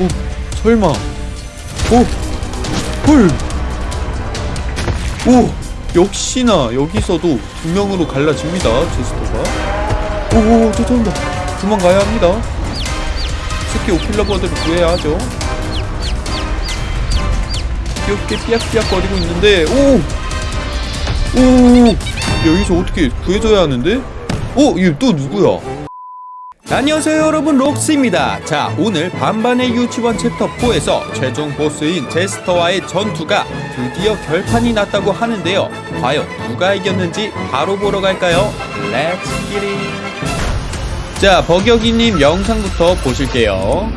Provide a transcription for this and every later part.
오 설마 오 헐. 오 역시나 여기서도 두 명으로 갈라집니다 제스터가 오오 쫓아온다 도망가야 합니다 새끼 오킬러버드를 구해야 하죠 귀엽게 삐약삐약 거리고 있는데 오! 오! 여기서 어떻게 구해줘야 하는데? 어? 이거 또 누구야? 안녕하세요 여러분. 록스입니다. 자 오늘 반반의 유치원 챕터 4에서 최종 보스인 제스터와의 전투가 드디어 결판이 났다고 하는데요. 과연 누가 이겼는지 바로 보러 갈까요? Let's get it 자 버격이님 영상부터 보실게요.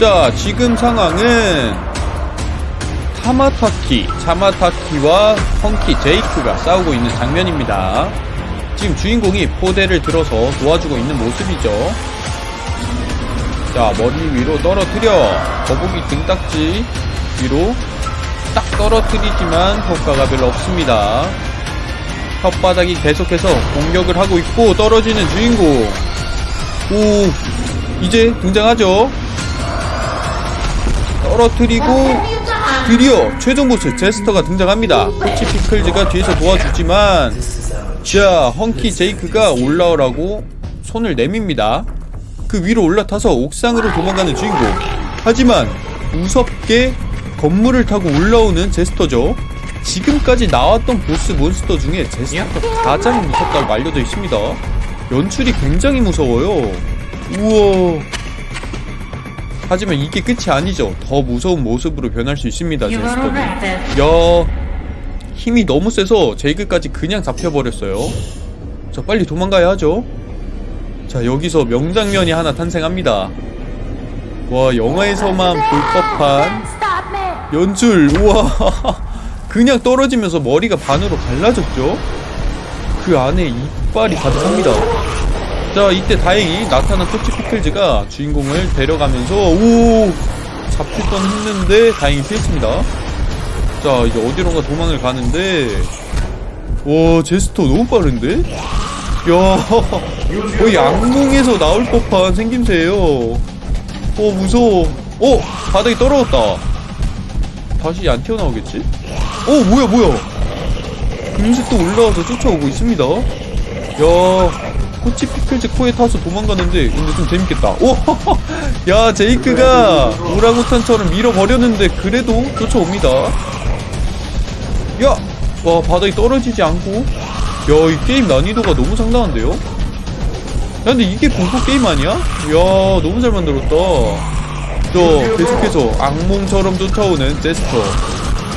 자 지금 상황은 타마타키, 차마타키와 펑키 제이크가 싸우고 있는 장면입니다 지금 주인공이 포대를 들어서 도와주고 있는 모습이죠. 자, 머리 위로 떨어뜨려. 거북이 등딱지 위로 딱 떨어뜨리지만 효과가 별로 없습니다. 혓바닥이 계속해서 공격을 하고 있고 떨어지는 주인공. 오, 이제 등장하죠. 떨어뜨리고 드디어 최종 보스 제스터가 등장합니다. 코치 피클즈가 뒤에서 도와주지만 자, 헝키 제이크가 올라오라고 손을 내밉니다. 그 위로 올라타서 옥상으로 도망가는 주인공. 하지만 무섭게 건물을 타고 올라오는 제스터죠. 지금까지 나왔던 보스 몬스터 중에 제스터가 가장 무섭다고 알려져 있습니다. 연출이 굉장히 무서워요. 우와. 하지만 이게 끝이 아니죠. 더 무서운 모습으로 변할 수 있습니다, 제스터는. 야 힘이 너무 세서 제이크까지 그냥 잡혀버렸어요. 자 빨리 도망가야 하죠. 자 여기서 명장면이 하나 탄생합니다. 와 영화에서만 볼 법한! 연출. 우와. 그냥 떨어지면서 머리가 반으로 갈라졌죠? 그 안에 이빨이 가득합니다. 자 이때 다행히 나타난 토치 피클즈가 주인공을 데려가면서 오! 잡힐 뻔 했는데 다행히 피했습니다 자 이제 어디론가 도망을 가는데 와 제스터 너무 빠른데? 야 거의 악몽에서 나올 법한 생김새예요 어 무서워 어 바닥에 떨어졌다 다시 안 튀어나오겠지? 어 뭐야 뭐야 금세 또 올라와서 쫓아오고 있습니다 야 코치 피클즈 코에 타서 도망가는데 근데 좀 재밌겠다 오! 야 제이크가 오랑우탄처럼 밀어버렸는데 그래도 쫓아옵니다 야! 와 바닥에 떨어지지 않고 야 이 게임 난이도가 너무 상당한데요? 야 근데 이게 공포 게임 아니야? 야 너무 잘 만들었다 저 계속해서 악몽처럼 쫓아오는 제스터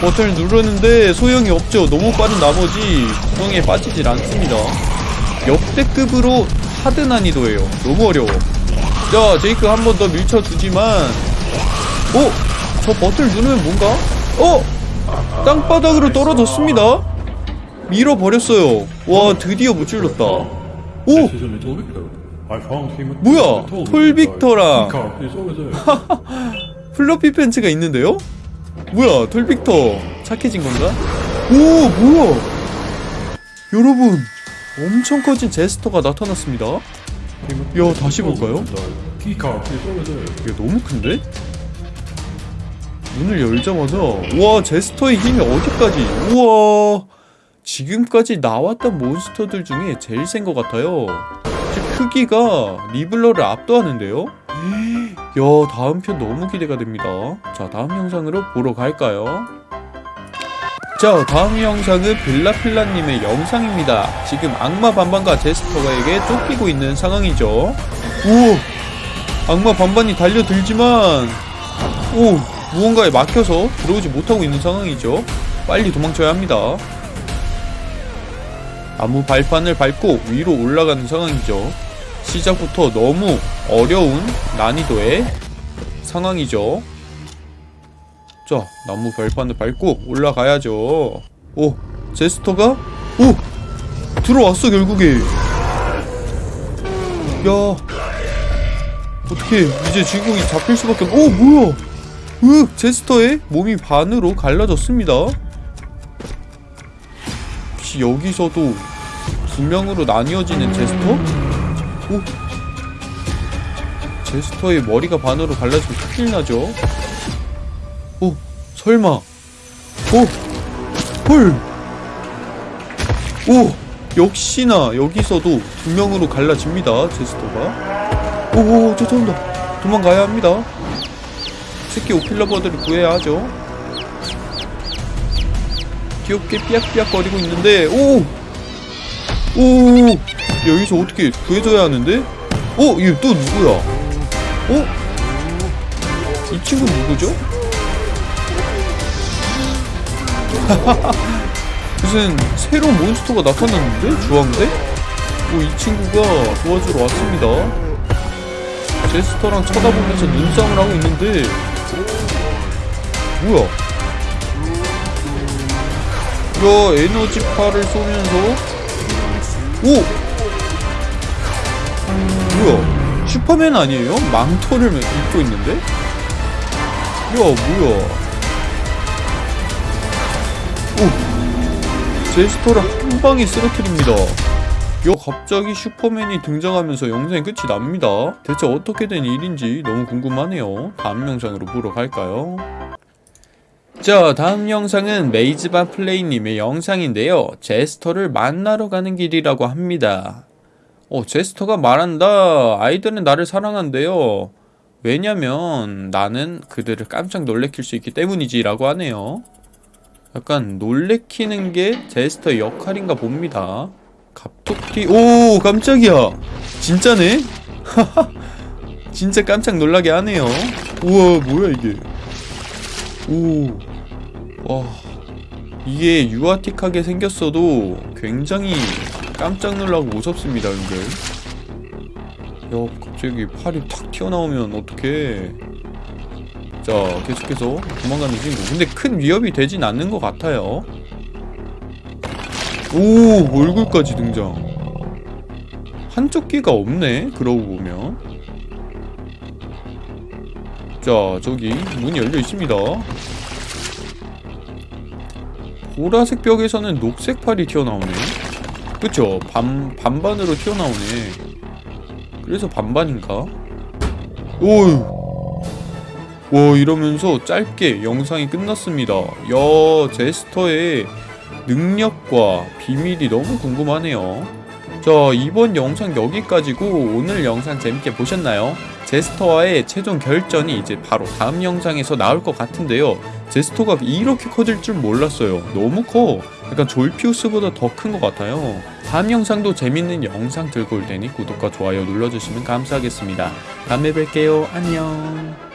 버튼을 누르는데 소용이 없죠 너무 빠른 나머지 구덩이에 빠지질 않습니다 역대급으로 하드 난이도예요 너무 어려워 자 제이크 한 번 더 밀쳐주지만 어? 저 버튼을 누르면 뭔가? 어? 땅바닥으로 떨어졌습니다. 밀어버렸어요. 와 드디어 무찔렀다. 오! 뭐야? the toll 톨 booth. 빅터랑 Car is over there. 플러피 팬츠가 있는데요? 뭐야 톨빅터 착해진 건가? 오 뭐야 여러분 엄청 커진 제스터가 나타났습니다 야 다시 볼까요? 이게 너무 큰데? 문을 열자마자 와 제스터의 힘이 어디까지? 우와 지금까지 나왔던 몬스터들 중에 제일 센 것 같아요. 즉 크기가 리블러를 압도하는데요? 야 다음 편 너무 기대가 됩니다. 자 다음 영상으로 보러 갈까요? 자 다음 영상은 빌라필라님의 영상입니다. 지금 악마 반반과 제스터에게 쫓기고 있는 상황이죠. 우와 악마 반반이 달려들지만 오 무언가에 막혀서 들어오지 못하고 있는 상황이죠. 빨리 도망쳐야 합니다. 나무 발판을 밟고 위로 올라가는 상황이죠. 시작부터 너무 어려운 난이도의 상황이죠. 자 나무 발판을 밟고 올라가야죠. 오 제스터가? 오! 들어왔어 결국에. 야 어떻게 이제 주인공이 잡힐 수밖에 없... 오 뭐야 으 제스터의 몸이 반으로 갈라졌습니다 혹시 여기서도 두 명으로 나뉘어지는 제스터? 오 제스터의 머리가 반으로 갈라지면 큰일 나죠. 오, 설마. 오, 헐. 오, 역시나 여기서도 두 명으로 갈라집니다. 제스터가. 오, 오, 쫓아온다. 도망가야 합니다. 새끼 오필러버들을 구해야 하죠. 귀엽게 삐약삐약거리고 있는데, 오! 오! 여기서 어떻게 구해줘야 하는데? 어? 이거 또 누구야? 어? 이 친구 누구죠? 무슨 새로운 몬스터가 나타났는데? 주황색? 오, 이 친구가 도와주러 왔습니다. 제스터랑 쳐다보면서 눈싸움을 하고 있는데 뭐야? 이거 에너지파를 쏘면서 오! 뭐야? 슈퍼맨 아니에요? 망토를 입고 있는데? 야 뭐야? 오! 제스터를 한 방에 쓰러뜨립니다. 야 갑자기 슈퍼맨이 등장하면서 영상이 끝이 납니다. 대체 어떻게 된 일인지 너무 궁금하네요. 다음 영상으로 보러 갈까요? 자 다음 영상은 메이즈바 플레이님의 영상인데요. 제스터를 만나러 가는 길이라고 합니다. 어 제스터가 말한다. 아이들은 나를 사랑한대요. 왜냐면 나는 그들을 깜짝 놀래킬 수 있기 때문이지 라고 하네요. 약간 놀래키는 게 제스터의 역할인가 봅니다. 갑툭튀 오 깜짝이야 진짜네 진짜 깜짝 놀라게 하네요 우와 뭐야 이게 오 와 이게 유아틱하게 생겼어도 굉장히 깜짝 놀라고 무섭습니다 근데 야 갑자기 팔이 탁 튀어나오면 어떡해. 자 계속해서 도망가는 친구. 근데 큰 위협이 되진 않는 것 같아요. 오 얼굴까지 등장. 한쪽 귀가 없네 그러고 보면. 자 저기 문이 열려 있습니다 보라색 벽에서는 녹색 팔이 튀어나오네. 그쵸? 반, 반반으로 튀어나오네. 그래서 반반인가? 오우 와 이러면서 짧게 영상이 끝났습니다. 야 제스터의 능력과 비밀이 너무 궁금하네요. 자, 이번 영상 여기까지고 오늘 영상 재밌게 보셨나요? 제스터와의 최종 결전이 이제 바로 다음 영상에서 나올 것 같은데요. 제스터가 이렇게 커질 줄 몰랐어요. 너무 커. 약간 졸피우스보다 더 큰 것 같아요. 다음 영상도 재밌는 영상 들고 올 테니 구독과 좋아요 눌러주시면 감사하겠습니다. 다음에 뵐게요. 안녕.